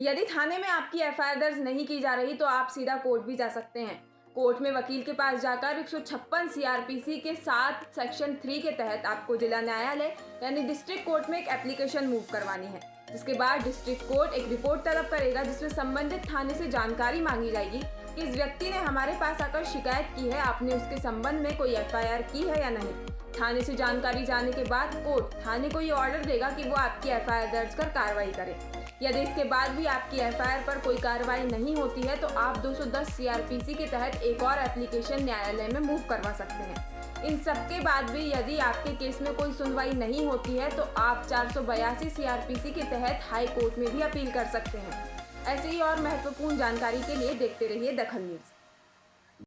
यदि थाने में आपकी एफआईआर दर्ज नहीं की जा रही तो आप सीधा कोर्ट भी जा सकते हैं। कोर्ट में वकील के पास जाकर एक सौ सीआरपीसी के साथ सेक्शन थ्री के तहत आपको जिला न्यायालय यानी डिस्ट्रिक्ट कोर्ट में एक एप्लीकेशन मूव करवानी है, जिसके बाद डिस्ट्रिक्ट कोर्ट एक रिपोर्ट तलब करेगा, जिसमें संबंधित थाने से जानकारी मांगी जाएगी कि इस व्यक्ति ने हमारे पास आकर शिकायत की है, आपने उसके संबंध में कोई एफआईआर की है या नहीं। थाने से जानकारी जाने के बाद कोर्ट थाने को ये ऑर्डर देगा कि वो आपकी एफआईआर दर्ज कर कार्रवाई करे। यदि इसके बाद भी आपकी एफआईआर पर कोई कार्रवाई नहीं होती है तो आप 210 सीआरपीसी के तहत एक और एप्लीकेशन न्यायालय में मूव करवा सकते हैं। इन सब के बाद भी यदि आपके केस में कोई सुनवाई नहीं होती है तो आप चार सीआरपीसी के तहत हाई कोर्ट में भी अपील कर सकते हैं। ऐसी ही और महत्वपूर्ण जानकारी के लिए देखते रहिए दखल न्यूज़।